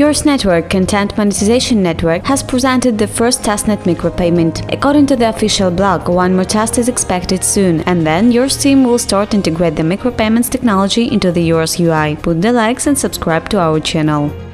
Yours Network Content Monetization Network has presented the first testnet micropayment. According to the official blog, one more test is expected soon, and then Yours team will start integrate the micropayments technology into the Yours UI. Put the likes and subscribe to our channel.